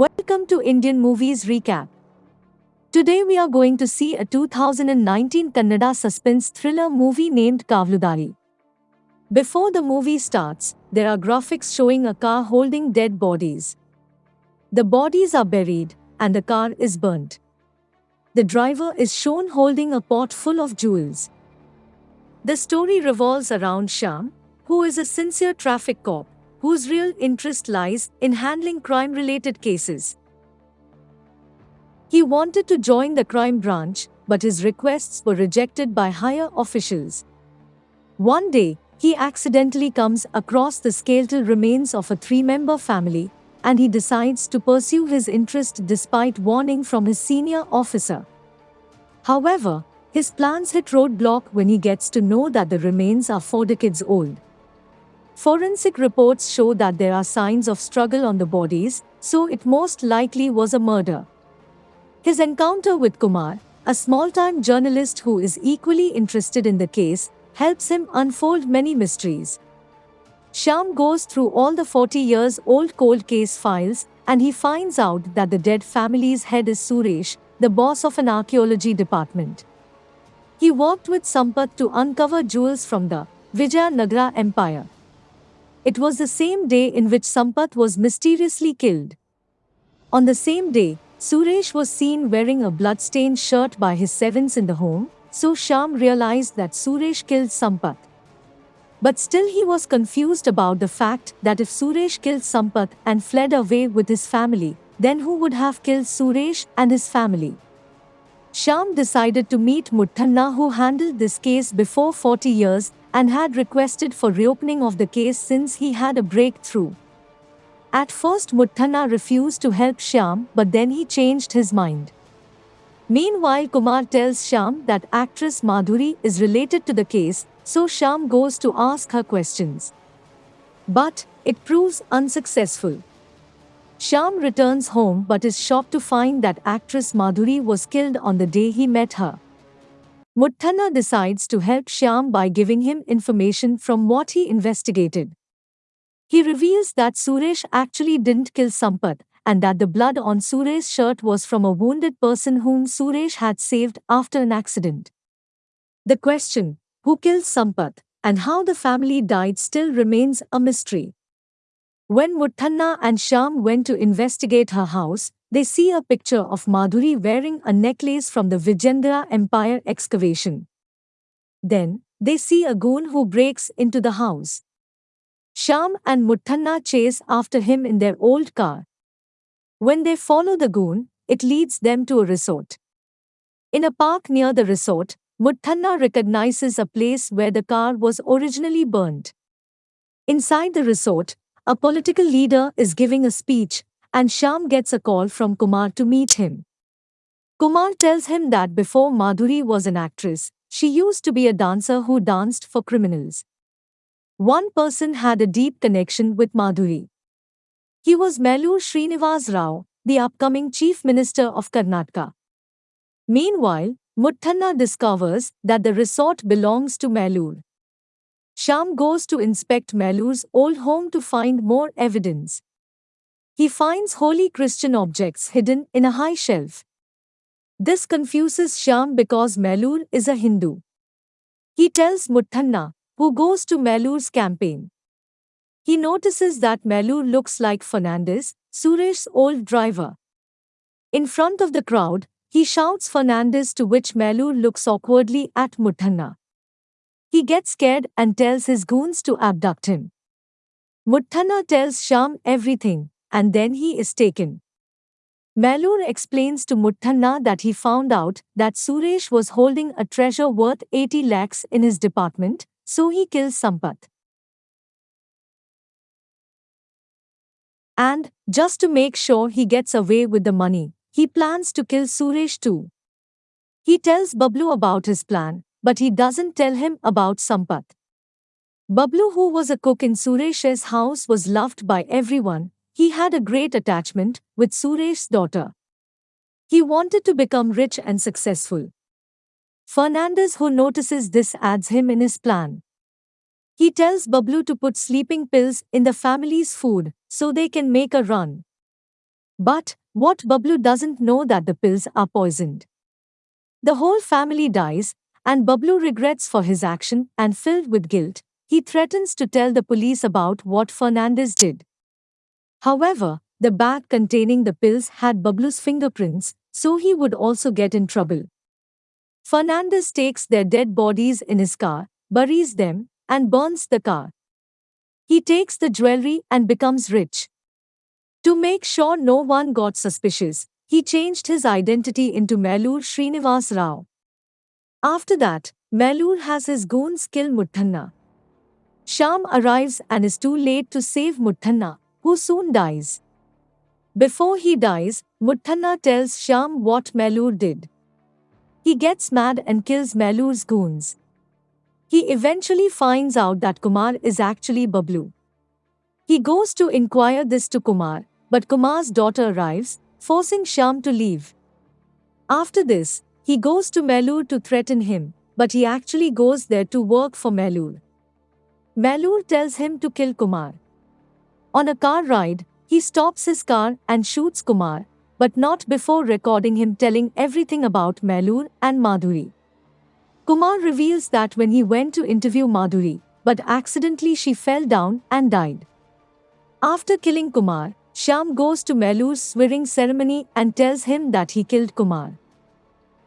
Welcome to Indian Movies Recap. Today we are going to see a 2019 Kannada suspense thriller movie named Kavaludaari. Before the movie starts, there are graphics showing a car holding dead bodies. The bodies are buried, and the car is burnt. The driver is shown holding a pot full of jewels. The story revolves around Shyam, who is a sincere traffic cop, whose real interest lies in handling crime related cases. He wanted to join the crime branch, but his requests were rejected by higher officials. One day, he accidentally comes across the skeletal remains of a three member family, and he decides to pursue his interest despite warning from his senior officer. However, his plans hit roadblock when he gets to know that the remains are four decades old. Forensic reports show that there are signs of struggle on the bodies, so it most likely was a murder. His encounter with Kumar, a small time journalist who is equally interested in the case, helps him unfold many mysteries. Shyam goes through all the 40 years old cold case files and he finds out that the dead family's head is Suresh, the boss of an archaeology department. He worked with Sampath to uncover jewels from the Vijayanagara Empire. It was the same day in which Sampath was mysteriously killed. On the same day, Suresh was seen wearing a blood-stained shirt by his servants in the home, so Shyam realized that Suresh killed Sampath. But still he was confused about the fact that if Suresh killed Sampath and fled away with his family, then who would have killed Suresh and his family? Shyam decided to meet Muthanna who handled this case before 40 years and had requested for reopening of the case since he had a breakthrough. At first Muthanna refused to help Shyam but then he changed his mind. Meanwhile Kumar tells Shyam that actress Madhuri is related to the case, so Shyam goes to ask her questions. But, it proves unsuccessful. Shyam returns home but is shocked to find that actress Madhuri was killed on the day he met her. Muthanna decides to help Shyam by giving him information from what he investigated. He reveals that Suresh actually didn't kill Sampath and that the blood on Suresh's shirt was from a wounded person whom Suresh had saved after an accident. The question, who killed Sampath, and how the family died still remains a mystery. When Muthanna and Shyam went to investigate her house, they see a picture of Madhuri wearing a necklace from the Vijayanagara Empire excavation. Then, they see a goon who breaks into the house. Shyam and Muthanna chase after him in their old car. When they follow the goon, it leads them to a resort. In a park near the resort, Muthanna recognizes a place where the car was originally burned. Inside the resort, a political leader is giving a speech and Shyam gets a call from Kumar to meet him. Kumar tells him that before Madhuri was an actress, she used to be a dancer who danced for criminals. One person had a deep connection with Madhuri. He was Melur Srinivas Rao, the upcoming Chief Minister of Karnataka. Meanwhile, Muthanna discovers that the resort belongs to Melur. Shyam goes to inspect Melur's old home to find more evidence. He finds holy Christian objects hidden in a high shelf. This confuses Shyam because Melur is a Hindu. He tells Muthanna, who goes to Melur's campaign. He notices that Melur looks like Fernandez, Suresh's old driver. In front of the crowd, he shouts Fernandez to which Melur looks awkwardly at Muthanna. He gets scared and tells his goons to abduct him. Muthanna tells Shyam everything, and then he is taken. Melur explains to Muthanna that he found out that Suresh was holding a treasure worth 80 lakhs in his department, so he kills Sampath. And, just to make sure he gets away with the money, he plans to kill Suresh too. He tells Bablu about his plan, but he doesn't tell him about Sampath. Bablu who was a cook in Suresh's house was loved by everyone, he had a great attachment with Suresh's daughter. He wanted to become rich and successful. Fernandez, who notices this, adds him in his plan. He tells Bablu to put sleeping pills in the family's food so they can make a run. But what Bablu doesn't know that the pills are poisoned. The whole family dies, and Bablu regrets for his action and filled with guilt, he threatens to tell the police about what Fernandez did. However, the bag containing the pills had Bablu's fingerprints, so he would also get in trouble. Fernandez takes their dead bodies in his car, buries them, and burns the car. He takes the jewelry and becomes rich. To make sure no one got suspicious, he changed his identity into Melur Srinivas Rao. After that, Melur has his goons kill Muthanna. Shyam arrives and is too late to save Muthanna, who soon dies. Before he dies, Muthanna tells Shyam what Melur did. He gets mad and kills Melur's goons. He eventually finds out that Kumar is actually Bablu. He goes to inquire this to Kumar, but Kumar's daughter arrives, forcing Shyam to leave. After this, he goes to Melur to threaten him, but he actually goes there to work for Melur. Melur tells him to kill Kumar. On a car ride, he stops his car and shoots Kumar, but not before recording him telling everything about Melur and Madhuri. Kumar reveals that when he went to interview Madhuri, but accidentally she fell down and died. After killing Kumar, Shyam goes to Melur's swearing ceremony and tells him that he killed Kumar.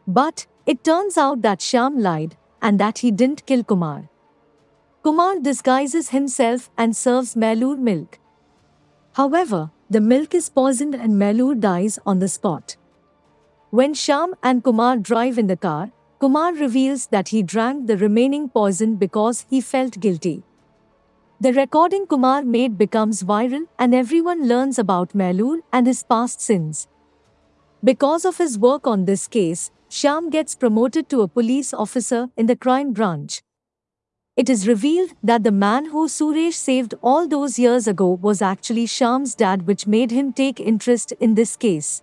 But, it turns out that Shyam lied, and that he didn't kill Kumar. Kumar disguises himself and serves Melur milk. However, the milk is poisoned and Melur dies on the spot. When Shyam and Kumar drive in the car, Kumar reveals that he drank the remaining poison because he felt guilty. The recording Kumar made becomes viral and everyone learns about Melur and his past sins. Because of his work on this case, Shyam gets promoted to a police officer in the crime branch. It is revealed that the man who Suresh saved all those years ago was actually Shyam's dad which made him take interest in this case.